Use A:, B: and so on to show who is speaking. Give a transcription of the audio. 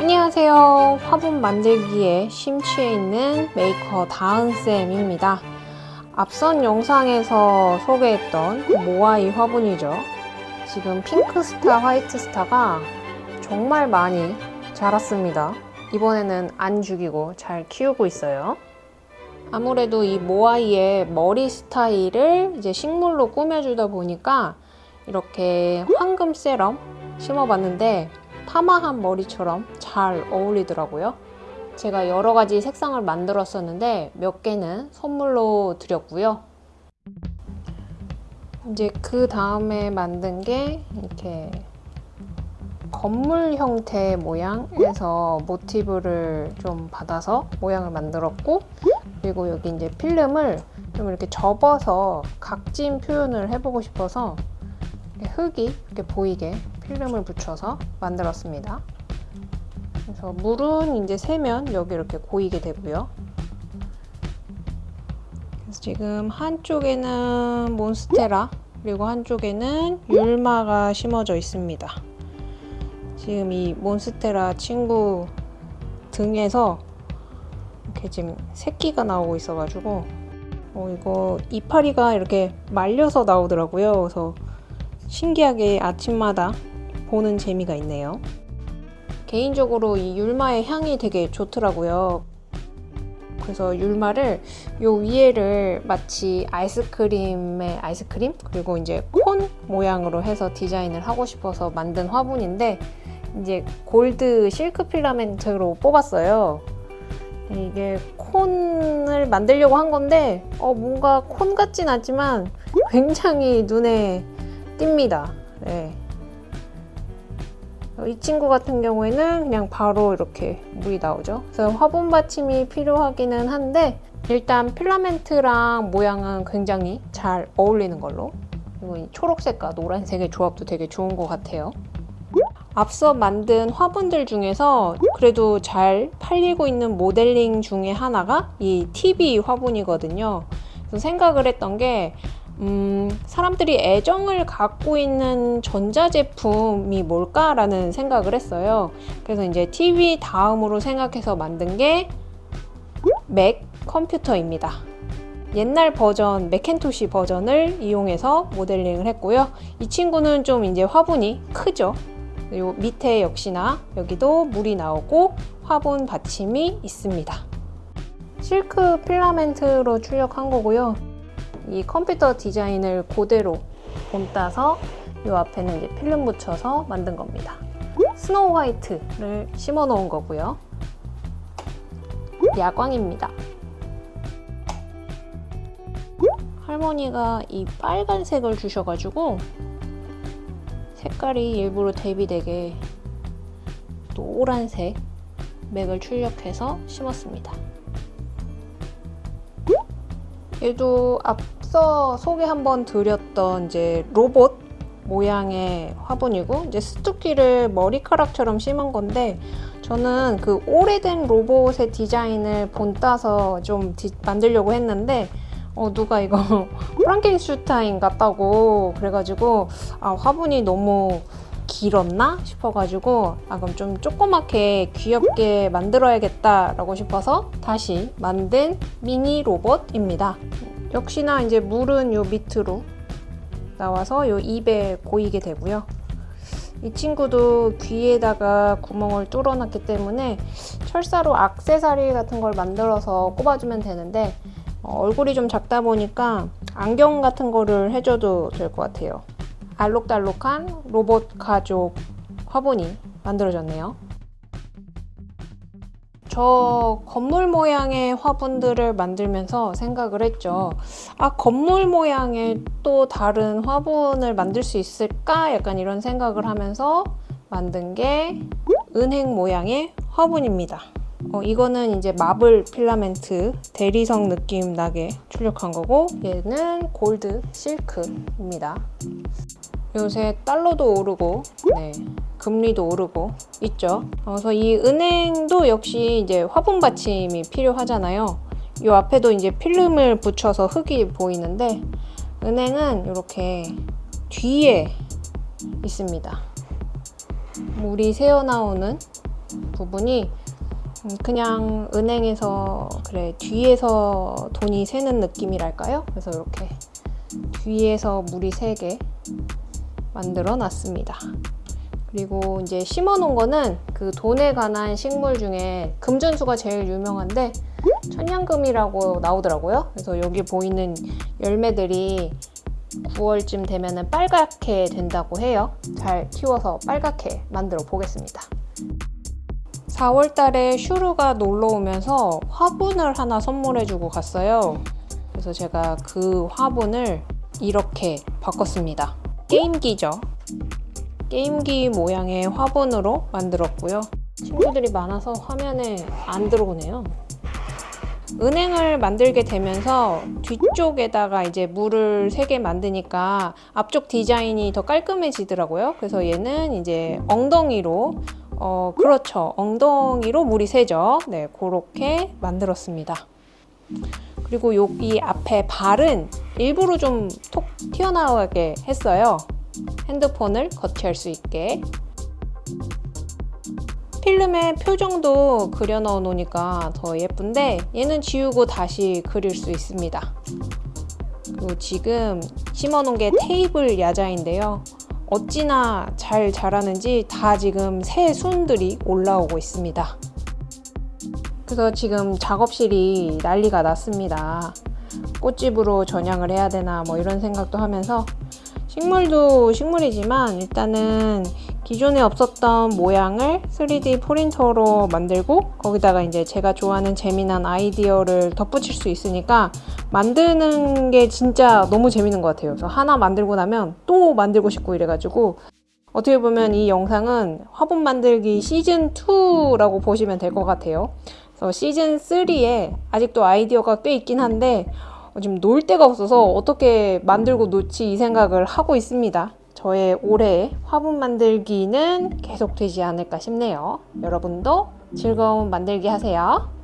A: 안녕하세요. 화분 만들기에 심취해 있는 메이커 다은쌤입니다. 앞선 영상에서 소개했던 모아이 화분이죠. 지금 핑크스타, 화이트스타가 정말 많이 자랐습니다. 이번에는 안 죽이고 잘 키우고 있어요. 아무래도 이 모아이의 머리 스타일을 이제 식물로 꾸며주다 보니까 이렇게 황금 세럼 심어봤는데 파마한 머리처럼 잘 어울리더라고요. 제가 여러 가지 색상을 만들었었는데 몇 개는 선물로 드렸고요. 이제 그 다음에 만든 게 이렇게 건물 형태 모양에서 모티브를 좀 받아서 모양을 만들었고 그리고 여기 이제 필름을 좀 이렇게 접어서 각진 표현을 해보고 싶어서 흙이 이렇게 보이게 필름을 붙여서 만들었습니다. 그래서 물은 이제 세면 여기 이렇게 고이게 되고요. 그래서 지금 한쪽에는 몬스테라 그리고 한쪽에는 율마가 심어져 있습니다. 지금 이 몬스테라 친구 등에서 이렇게 지금 새끼가 나오고 있어가지고 어, 이거 이파리가 이렇게 말려서 나오더라고요. 그래서 신기하게 아침마다 보는 재미가 있네요. 개인적으로 이 율마의 향이 되게 좋더라고요. 그래서 율마를 요 위에를 마치 아이스크림의 아이스크림 그리고 이제 콘 모양으로 해서 디자인을 하고 싶어서 만든 화분인데 이제 골드 실크 필라멘트로 뽑았어요. 이게 콘을 만들려고 한 건데 어 뭔가 콘 같진 않지만 굉장히 눈에 띕니다. 네. 이 친구 같은 경우에는 그냥 바로 이렇게 물이 나오죠. 그래서 화분 받침이 필요하기는 한데 일단 필라멘트랑 모양은 굉장히 잘 어울리는 걸로 그리고 이 초록색과 노란색의 조합도 되게 좋은 것 같아요. 앞서 만든 화분들 중에서 그래도 잘 팔리고 있는 모델링 중에 하나가 이 TV 화분이거든요. 생각을 했던 게 음, 사람들이 애정을 갖고 있는 전자제품이 뭘까라는 생각을 했어요. 그래서 이제 TV 다음으로 생각해서 만든 게 맥 컴퓨터입니다. 옛날 버전, 맥켄토시 버전을 이용해서 모델링을 했고요. 이 친구는 좀 이제 화분이 크죠. 그리고 밑에 역시나 여기도 물이 나오고 화분 받침이 있습니다. 실크 필라멘트로 출력한 거고요. 이 컴퓨터 디자인을 그대로 본따서 이 앞에는 이제 필름 붙여서 만든 겁니다. 스노우 화이트를 심어 놓은 거고요. 야광입니다. 할머니가 이 빨간색을 주셔가지고 색깔이 일부러 대비되게 노란색 맥을 출력해서 심었습니다. 얘도 앞 서 소개 한번 드렸던 이제 로봇 모양의 화분이고 이제 스투키를 머리카락처럼 심은 건데 저는 그 오래된 로봇의 디자인을 본따서 좀 디, 만들려고 했는데 어, 누가 이거 프랑켄슈타인 같다고 그래가지고 아, 화분이 너무 길었나 싶어가지고 아 그럼 좀 조그맣게 귀엽게 만들어야겠다 라고 싶어서 다시 만든 미니 로봇입니다 역시나 이제 물은 요 밑으로 나와서 요 입에 고이게 되고요 이 친구도 귀에다가 구멍을 뚫어놨기 때문에 철사로 악세사리 같은 걸 만들어서 꼽아주면 되는데 어, 얼굴이 좀 작다 보니까 안경 같은 거를 해줘도 될 것 같아요 알록달록한 로봇 가족 화분이 만들어졌네요. 저 건물 모양의 화분들을 만들면서 생각을 했죠. 아 건물 모양의 또 다른 화분을 만들 수 있을까? 약간 이런 생각을 하면서 만든 게 은행 모양의 화분입니다. 어, 이거는 이제 마블 필라멘트 대리석 느낌 나게 출력한 거고 얘는 골드 실크입니다. 요새 달러도 오르고 네, 금리도 오르고 있죠. 그래서 이 은행도 역시 이제 화분 받침이 필요하잖아요. 이 앞에도 이제 필름을 붙여서 흙이 보이는데 은행은 이렇게 뒤에 있습니다. 물이 새어나오는 부분이 음, 그냥 은행에서 그래 뒤에서 돈이 새는 느낌이랄까요? 그래서 이렇게 뒤에서 물이 새게 만들어 놨습니다. 그리고 이제 심어 놓은 거는 그 돈에 관한 식물 중에 금전수가 제일 유명한데 천냥금이라고 나오더라고요. 그래서 여기 보이는 열매들이 9월쯤 되면은 빨갛게 된다고 해요. 잘 키워서 빨갛게 만들어 보겠습니다. 4월 달에 슈루가 놀러 오면서 화분을 하나 선물해 주고 갔어요. 그래서 제가 그 화분을 이렇게 바꿨습니다. 게임기죠. 게임기 모양의 화분으로 만들었고요. 친구들이 많아서 화면에 안 들어오네요. 은행을 만들게 되면서 뒤쪽에다가 이제 물을 세 개 만드니까 앞쪽 디자인이 더 깔끔해지더라고요. 그래서 얘는 이제 엉덩이로 어 그렇죠. 엉덩이로 물이 새죠. 네, 그렇게 만들었습니다. 그리고 여기 앞에 발은 일부러 좀 톡 튀어나오게 했어요. 핸드폰을 거치할 수 있게. 필름에 표정도 그려 넣어 놓으니까 더 예쁜데 얘는 지우고 다시 그릴 수 있습니다. 그리고 지금 심어 놓은 게 테이블 야자인데요. 어찌나 잘 자라는지 다 지금 새 순들이 올라오고 있습니다. 그래서 지금 작업실이 난리가 났습니다. 꽃집으로 전향을 해야 되나 뭐 이런 생각도 하면서 식물도 식물이지만 일단은 기존에 없었던 모양을 3D 프린터로 만들고 거기다가 이제 제가 좋아하는 재미난 아이디어를 덧붙일 수 있으니까 만드는 게 진짜 너무 재밌는 것 같아요. 그래서 하나 만들고 나면 또 만들고 싶고 이래가지고 어떻게 보면 이 영상은 화분 만들기 시즌 2라고 보시면 될 것 같아요. 그래서 시즌 3에 아직도 아이디어가 꽤 있긴 한데 어, 지금 놀 데가 없어서 어떻게 만들고 놓지 이 생각을 하고 있습니다. 저의 올해 화분 만들기는 계속되지 않을까 싶네요. 여러분도 즐거운 만들기 하세요.